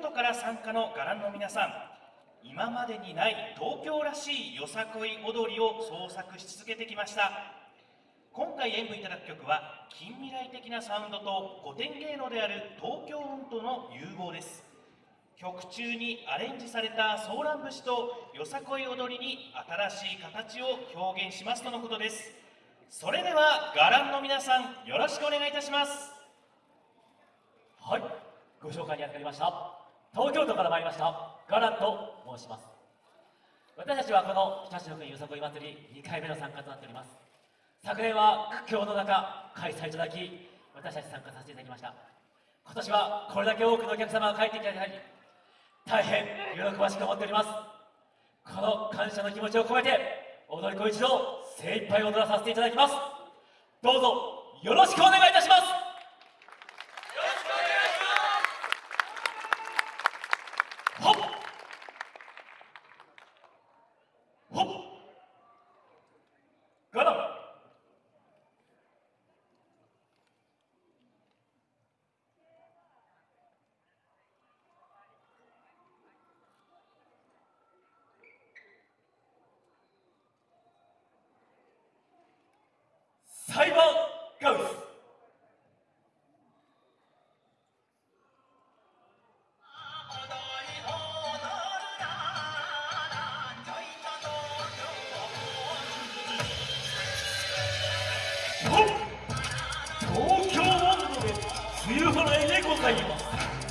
都から参加の伽藍の皆さん今までにない東京らしいよさこい踊りを創作し続けてきました。今回演舞いただく曲は近未来的なサウンドと古典芸能である東京音頭の融合です。曲中にアレンジされたソーラン節とよさこい踊りに新しい形を表現しますとのことです。それでは伽藍の皆さんよろしくお願いいたします。はいご紹介にあたりました。東京都から参りましたガランと申します。私たちはこの日立の国よさこい祭り2回目の参加となっております。昨年は苦境の中開催いただき私たち参加させていただきました。今年はこれだけ多くのお客様が帰ってきていただき大変喜ばしく思っております。この感謝の気持ちを込めて踊り子一同精一杯踊らさせていただきます。どうぞよろしくお願いいたします。払いでございます